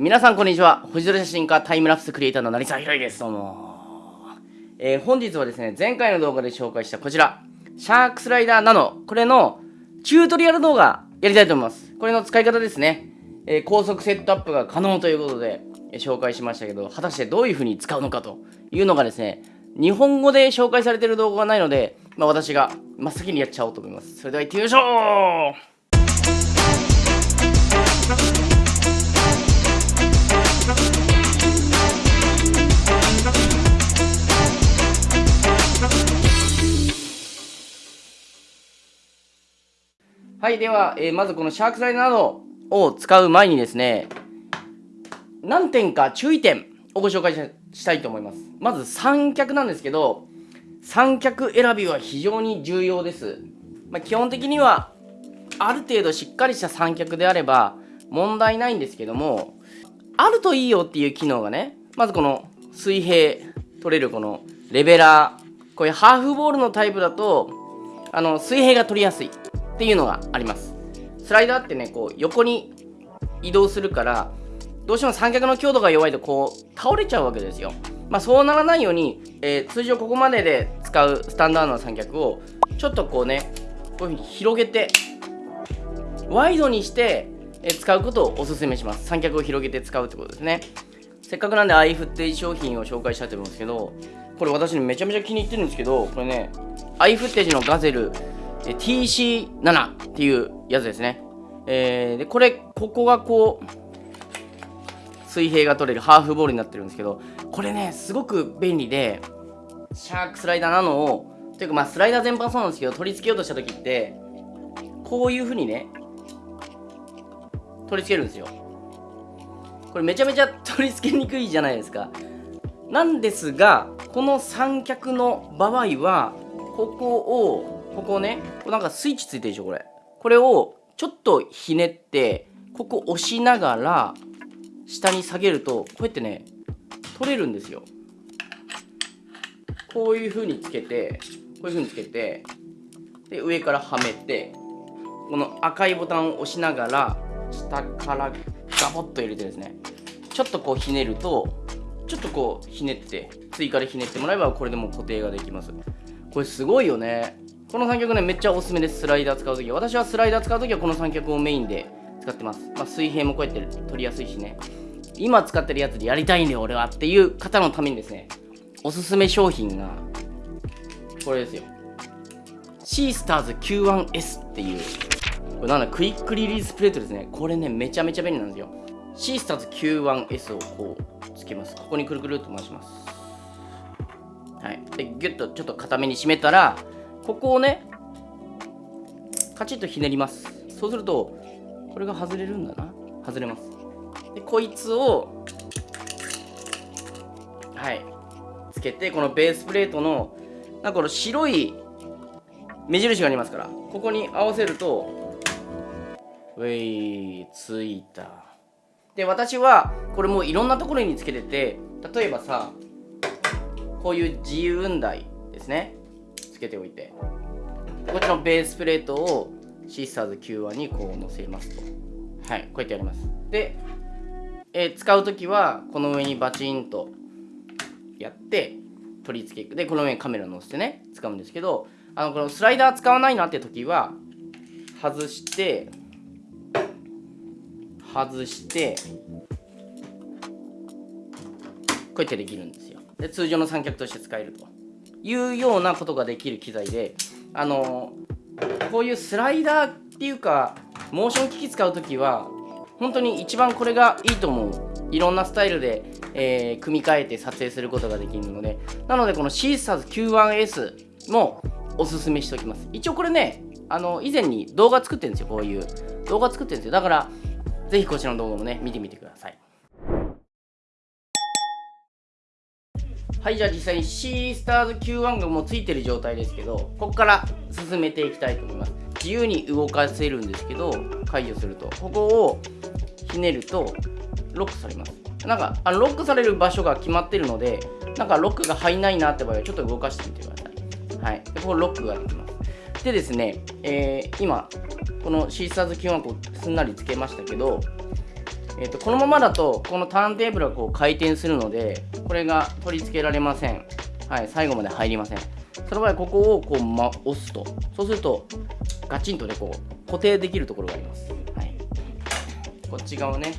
皆さんこんにちは。星空写真家タイムラプスクリエイターの成沢宏です。どうも、えー、本日はですね前回の動画で紹介したこちらシャークスライダーナノこれのチュートリアル動画やりたいと思います。これの使い方ですね、えー、高速セットアップが可能ということで、え、紹介しましたけど果たしてどういう風に使うのかというのがですね日本語で紹介されている動画がないので、まあ、私が真っ先にやっちゃおうと思います。それでは行ってみましょう。はい、では、えー、まずこのシャークスライダーなどを使う前にですね、何点か注意点をご紹介したいと思います。まず三脚なんですけど、三脚選びは非常に重要です。まあ、基本的には、ある程度しっかりした三脚であれば問題ないんですけども、あるといいよっていう機能がね、まずこの水平取れるこのレベラー、こういうハーフボールのタイプだと、あの水平が取りやすい。っていうのがあります。スライダーってねこう横に移動するからどうしても三脚の強度が弱いとこう倒れちゃうわけですよ。まあそうならないように、えー、通常ここまでで使うスタンダードな三脚をちょっとこうねこういうふうに広げてワイドにして使うことをおすすめします。三脚を広げて使うってことですね。せっかくなんでアイフッテージ商品を紹介したいと思うんですけどこれ私めちゃめちゃ気に入ってるんですけどこれねアイフッテージのガゼル TC7 っていうやつですね。えー、で、これ、ここがこう、水平が取れるハーフボールになってるんですけど、これね、すごく便利で、シャークスライダーなのを、というかまあスライダー全般そうなんですけど、取り付けようとした時って、こういう風にね、取り付けるんですよ。これめちゃめちゃ取り付けにくいじゃないですか。なんですが、この三脚の場合は、ここをここねこなんかスイッチついてるでしょこれ。これをちょっとひねってここ押しながら下に下げるとこうやってね取れるんですよ。こういう風につけてこういう風につけてで上からはめてこの赤いボタンを押しながら下からガボッと入れてですねちょっとこうひねるとちょっとこうひねって追加でひねってもらえばこれでも固定ができます。これすごいよね。この三脚ね、めっちゃおすすめです。スライダー使うときは。私はスライダー使うときはこの三脚をメインで使ってます。まあ、水平もこうやって取りやすいしね。今使ってるやつでやりたいんだよ、俺はっていう方のためにですね、おすすめ商品が、これですよ。シースターズ Q1S っていう、これなんだ、クイックリリースプレートですね。これね、めちゃめちゃ便利なんですよ。シースターズ Q1S をこう、つけます。ここにくるくるっと回します。はい。で、ギュッとちょっと固めに締めたら、ここをねカチッとひねります。そうするとこれが外れるんだな。外れます。でこいつをはいつけてこのベースプレートのなんかこの白い目印がありますからここに合わせるとウェイついた。で私はこれもういろんなところにつけてて例えばさこういう自由雲台ですね。つけておいて。こっちのベースプレートをシーサーズ Q1 にこう乗せますと。はいこうやってやります。で、えー、使う時はこの上にバチンとやって取り付けでこの上にカメラ乗せてね使うんですけどあのこのスライダー使わないなって時は外して外してこうやってできるんですよ。で通常の三脚として使えると。いうようなことができる機材であのこういうスライダーっていうかモーション機器使う時は本当に一番これがいいと思う。いろんなスタイルで、えー、組み替えて撮影することができるので。なのでこのシーサーズ Q1S もおすすめしておきます。一応これねあの以前に動画作ってるんですよこういう。動画作ってるんですよ。だからぜひこちらの動画もね見てみてください。はいじゃあ実際に C スターズ Q1 がもうついてる状態ですけどここから進めていきたいと思います。自由に動かせるんですけど解除すると。ここをひねるとロックされます。なんかあのロックされる場所が決まってるのでなんかロックが入んないなって場合はちょっと動かしてみてください。はい。でここロックができます。でですね、えー、今この C スターズ Q1 こうすんなりつけましたけどえーと、このままだとこのターンテーブルはこう回転するのでこれが取り付けられません。はい最後まで入りません。その場合ここをこう、ま、押すと。そうするとガチンとねこう固定できるところがあります、はい、こっち側ね。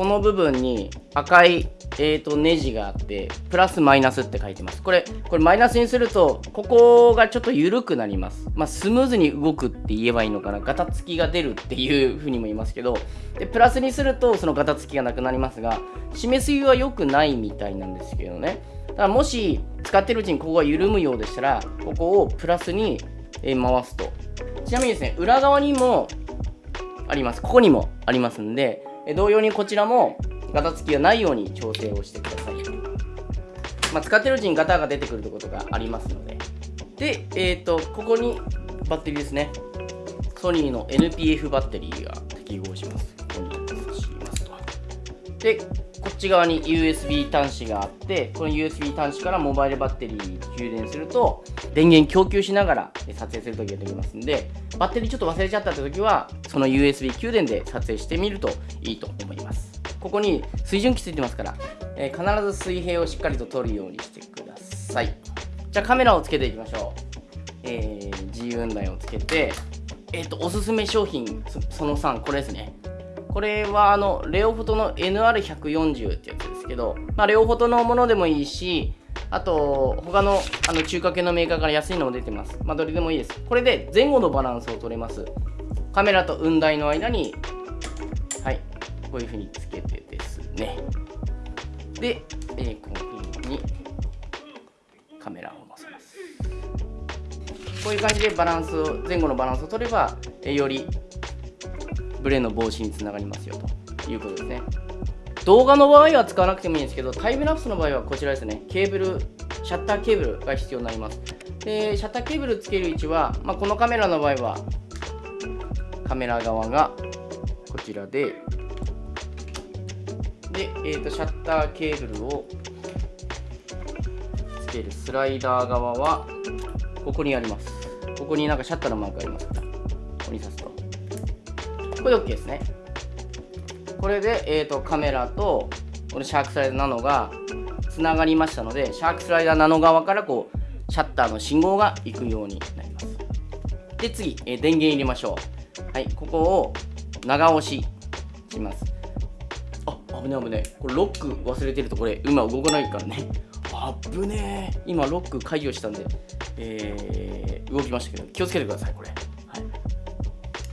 この部分に赤いえーと、ネジがあってプラスマイナスって書いてます。これこれマイナスにするとここがちょっと緩くなります。まあ、スムーズに動くって言えばいいのかな。ガタつきが出るっていうふうにも言いますけど。でプラスにするとそのガタつきがなくなりますが締めすぎは良くないみたいなんですけどね。だからもし使ってるうちにここが緩むようでしたらここをプラスに回すと。ちなみにですね裏側にもあります。ここにもありますんで同様にこちらもガタつきがないように調整をしてください。まあ、使ってるうちにガタが出てくることがありますので。で、えっ、ー、と、ここにバッテリーですね。ソニーの NPF バッテリーが適合します。で、こっち側に USB 端子があって、この USB 端子からモバイルバッテリーに充電すると、電源供給しながら撮影するときができますんで、バッテリーちょっと忘れちゃったってときは、その USB 給電で撮影してみるといいと思います。ここに水準器ついてますから、えー、必ず水平をしっかりと取るようにしてください。じゃあカメラをつけていきましょう、えー、G 雲台をつけてえっ、ー、とおすすめ商品その3これですね。これはあのレオフォトの NR140 ってやつですけど、まあ、レオフォトのものでもいいしあと他のあの中華系のメーカーから安いのも出てます。まあどれでもいいです。これで前後のバランスを取れます。カメラと雲台の間にはいこういうふうにつけてですね。で、えー、このふうにカメラを載せます。こういう感じでバランスを前後のバランスを取れば、えー、よりブレの防止につながりますよということですね。動画の場合は使わなくてもいいんですけどタイムラプスの場合はこちらですね。ケーブルシャッターケーブルが必要になります。でシャッターケーブルつける位置は、まあ、このカメラの場合はカメラ側がこちらでで、えーと、シャッターケーブルをつけるスライダー側はここにあります。ここになんかシャッターのマークがあります。からここに刺すと。これで OK ですね。これで、えーと、カメラとこのシャークスライダーナノがつながりましたのでシャークスライダーナノ側からこうシャッターの信号が行くようになります。で次、えー、電源入れましょう。はいここを長押しします。あ危ね危ねこれロック忘れてるとこれ今動かないからね。危ねえ。今ロック解除したんで、えー、動きましたけど気をつけてくださいこれ。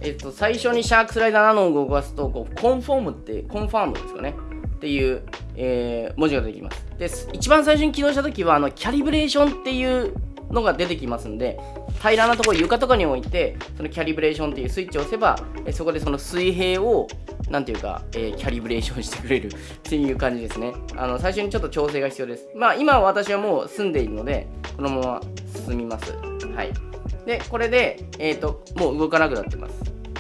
えっ、と最初にシャークスライダーナノを動かすとこうコンフォームってコンファームですかねっていう、えー、文字が出てきますで一番最初に起動した時はあのキャリブレーションっていうのが出てきますんで平らなところ床とかに置いてそのキャリブレーションっていうスイッチを押せばえそこでその水平をなんていうか、えー、キャリブレーションしてくれる っていう感じですね。あの、最初にちょっと調整が必要です。まあ、今私はもう済んでいるので、このまま進みます。はい。で、これで、えっ、ー、と、もう動かなくなってます。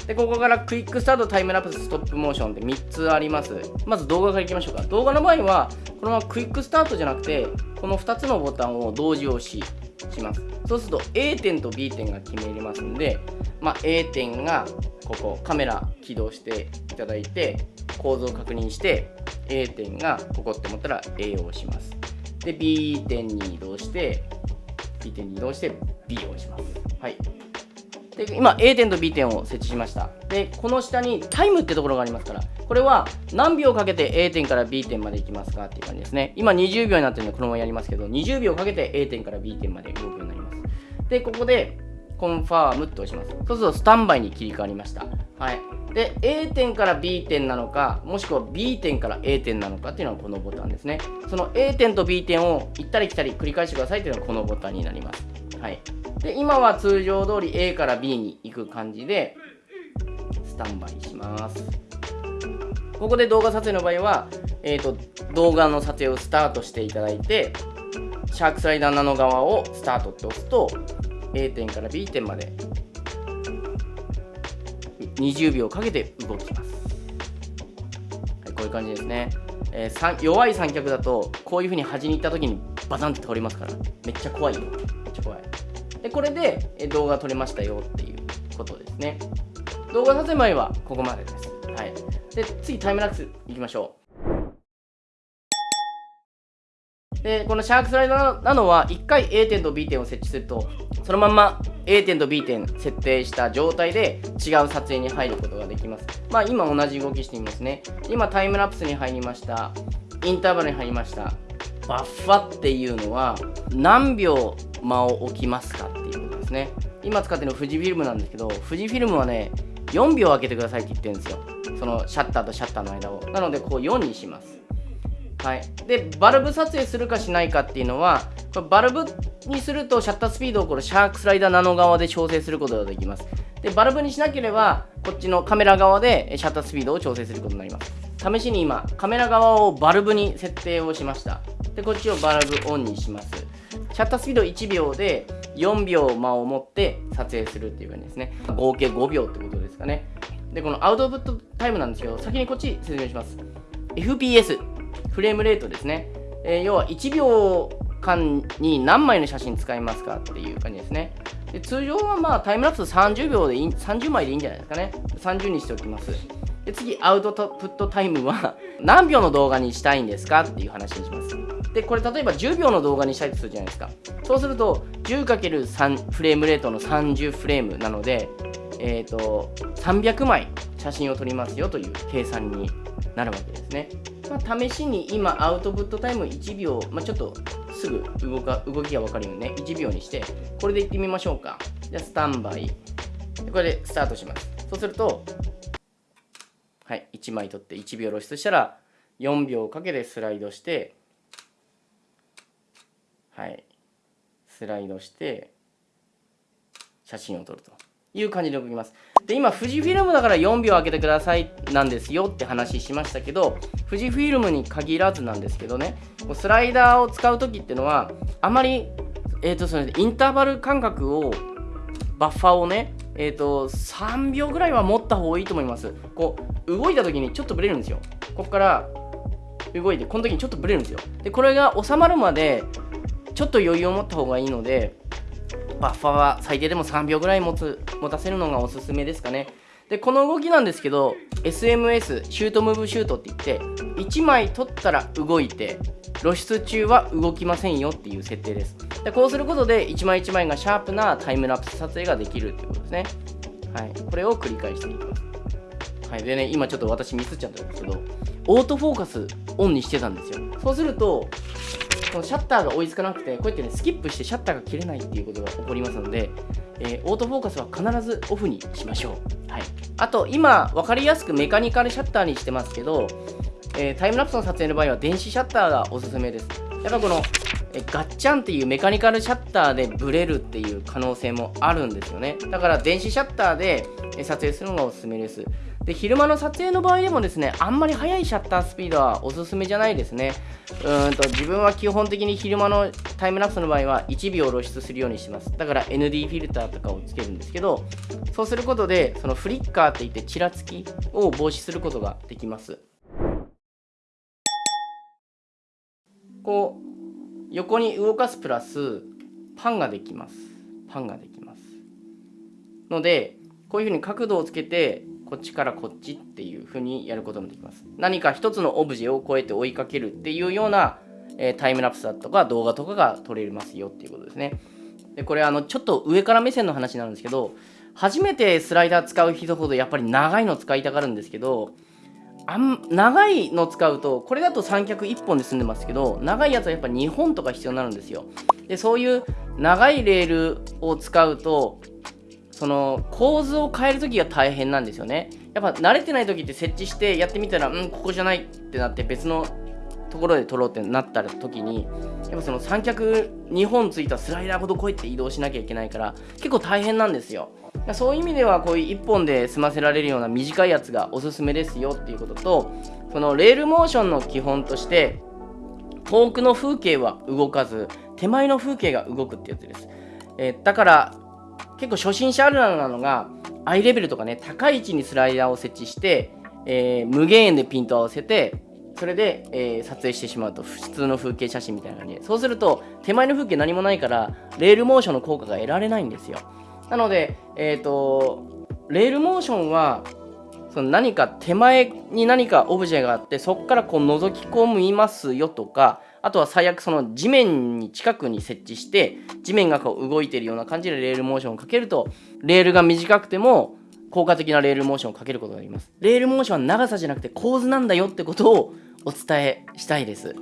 で、ここからクイックスタート、タイムラプス、ストップモーションって3つあります。まず動画からいきましょうか。動画の場合は、このままクイックスタートじゃなくて、この2つのボタンを同時押しします。そうすると A 点と B 点が決めれますんで、まあ、A 点がここカメラ起動していただいて構造を確認して A 点がここって思ったら A を押しますで B 点に移動して B 点に移動して B を押します。はい。で今 A 点と B 点を設置しました。でこの下にタイムってところがありますからこれは何秒かけて A 点から B 点まで行きますかっていう感じですね。今20秒になってるのでこのままやりますけど20秒かけて A 点から B 点まで動くようになります。でここでコンファームって押します。そうするとスタンバイに切り替わりました。はい。で、A 点から B 点なのか、もしくは B 点から A 点なのかっていうのはこのボタンですね。その A 点と B 点を行ったり来たり繰り返してくださいっていうのがこのボタンになります。はい。で、今は通常通り A から B に行く感じで、スタンバイします。ここで動画撮影の場合は、えーと、動画の撮影をスタートしていただいて、シャークスライダーナノ側をスタートって押すと、A 点から B 点まで20秒かけて動きます、はい、こういう感じですね、えー、弱い三脚だとこういうふうに端に行った時にバタンって倒れますから。めっちゃ怖いよ。めっちゃ怖い。でこれで、え動画撮れましたよっていうことですね。動画撮影前はここまでです。はい。で次タイムラプスいきましょう。でこのシャークスライダーなのは1回 A 点と B 点を設置するとそのまんま A 点と B 点設定した状態で違う撮影に入ることができます。まあ今同じ動きしてみますね。今タイムラプスに入りました。インターバルに入りました。バッファっていうのは何秒間を置きますかっていうことですね。今使ってるの富士フィルムなんですけど富士フィルムはね4秒開けてくださいって言ってるんですよ。そのシャッターとシャッターの間を。なのでこう4にします。はい。でバルブ撮影するかしないかっていうのはこれバルブにするとシャッタースピードをこのシャークスライダーナノ側で調整することができます。でバルブにしなければこっちのカメラ側でシャッタースピードを調整することになります。試しに今カメラ側をバルブに設定をしました。でこっちをバルブオンにします。シャッタースピード1秒で4秒間を持って撮影するっていう感じですね。合計5秒ってことですかね。でこのアウトプットタイムなんですけど先にこっち説明します。FPS フレームレートですね、えー、要は1秒間に何枚の写真使いますかっていう感じですね。で通常はまあタイムラプス30秒でいい30枚でいいんじゃないですかね。30にしておきます。で次アウトプットタイムは 何秒の動画にしたいんですかっていう話にします。でこれ例えば10秒の動画にしたいとするじゃないですか。そうすると 10×3 フレームレートの30フレームなのでえーと、300枚写真を撮りますよという計算になるわけですね。まあ、試しに今アウトプットタイム1秒、まあ、ちょっとすぐ動か動きが分かるようにね1秒にしてこれでいってみましょうか。じゃあスタンバイ。これでスタートします。そうするとはい1枚取って1秒露出したら4秒かけてスライドしてはいスライドして写真を撮ると。いう感じで動きます。で、今、富士フィルムだから4秒開けてくださいなんですよって話しましたけど、富士フィルムに限らずなんですけどね、スライダーを使う時っていうのは、あまり、えっ、ー、と、それインターバル間隔を、バッファーをね、えっ、ー、と、3秒ぐらいは持った方がいいと思います。こう、動いた時にちょっとブレるんですよ。ここから動いて、この時にちょっとブレるんですよ。で、これが収まるまで、ちょっと余裕を持った方がいいので、バッファは最低でも3秒ぐらい持つ持たせるのがおすすめですかね。でこの動きなんですけど SMS シュートムーブシュートって言って1枚取ったら動いて露出中は動きませんよっていう設定です。でこうすることで1枚1枚がシャープなタイムラプス撮影ができるってことですね。はい。これを繰り返していきます。はい。でね今ちょっと私ミスっちゃったんですけどオートフォーカスオンにしてたんですよ。そうするとこのシャッターが追いつかなくてこうやってねスキップしてシャッターが切れないっていうことが起こりますので、えー、オートフォーカスは必ずオフにしましょう、はい、あと今分かりやすくメカニカルシャッターにしてますけど、えー、タイムラプスの撮影の場合は電子シャッターがおすすめです。やっぱこのガッチャンっていうメカニカルシャッターでブレるっていう可能性もあるんですよね。だから電子シャッターで撮影するのがおすすめです。で昼間の撮影の場合でもですねあんまり速いシャッタースピードはおすすめじゃないですね。うんと自分は基本的に昼間のタイムラプスの場合は1秒露出するようにしてます。だから ND フィルターとかをつけるんですけどそうすることでそのフリッカーっていってちらつきを防止することができます。こう横に動かすプラスパンができます。パンができます。のでこういうふうに角度をつけてこっちからこっちっていう風にやることもできます。何か一つのオブジェをこうやって追いかけるっていうような、え、タイムラプスだとか動画とかが撮れますよっていうことですね。でこれあのちょっと上から目線の話なんですけど初めてスライダー使う人ほどやっぱり長いの使いたがるんですけどあん長いの使うとこれだと三脚1本で済んでますけど長いやつはやっぱ2本とか必要になるんですよ。でそういう長いレールを使うとその構図を変える時が大変なんですよね。やっぱ慣れてない時って設置してやってみたらうんここじゃないってなって別のところで撮ろうってなった時にやっぱその三脚2本ついたスライダーほどこうやって移動しなきゃいけないから結構大変なんですよ。そういう意味ではこういう1本で済ませられるような短いやつがおすすめですよっていうこととそのレールモーションの基本として遠くの風景は動かず手前の風景が動くってやつです、えー、だから結構初心者あるあるなのが、アイレベルとかね、高い位置にスライダーを設置して、えー、無限円でピントを合わせて、それで、えー、撮影してしまうと、普通の風景写真みたいな感じで。そうすると、手前の風景何もないから、レールモーションの効果が得られないんですよ。なので、えっ、ー、と、レールモーションは、その何か手前に何かオブジェがあってそこからこう覗き込みますよとかあとは最悪その地面に近くに設置して地面がこう動いているような感じでレールモーションをかけるとレールが短くても効果的なレールモーションをかけることができます。レールモーションは長さじゃなくて構図なんだよってことをお伝えしたいです。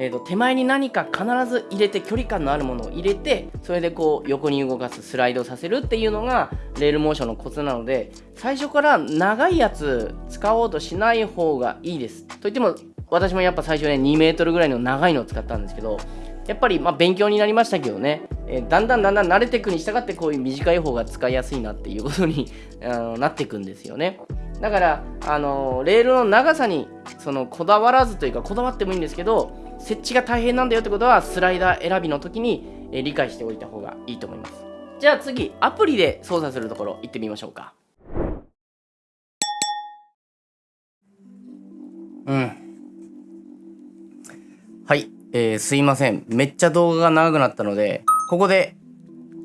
えーと、手前に何か必ず入れて距離感のあるものを入れてそれでこう横に動かすスライドさせるっていうのがレールモーションのコツなので最初から長いやつ使おうとしない方がいいです。といっても私もやっぱ最初ね2メートルぐらいの長いのを使ったんですけどやっぱりま勉強になりましたけどね、えー、だんだんだんだん慣れていくに従ってこういう短い方が使いやすいなっていうことに あのなっていくんですよね。だからあの、レールの長さにそのこだわらずというかこだわってもいいんですけど設置が大変なんだよってことはスライダー選びの時に、理解しておいた方がいいと思います。じゃあ次アプリで操作するところ行ってみましょうか。うん。はい、えー、すいません。めっちゃ動画が長くなったのでここで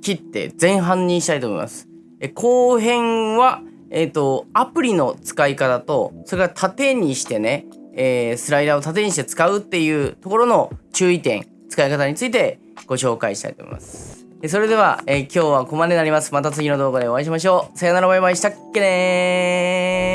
切って前半にしたいと思います。え後編はえっ、ー、とアプリの使い方とそれから縦にしてねえー、スライダーを縦にして使うっていうところの注意点、使い方についてご紹介したいと思います。それでは、えー、今日はここまでになります。また次の動画でお会いしましょう。さよならバイバイしたっけね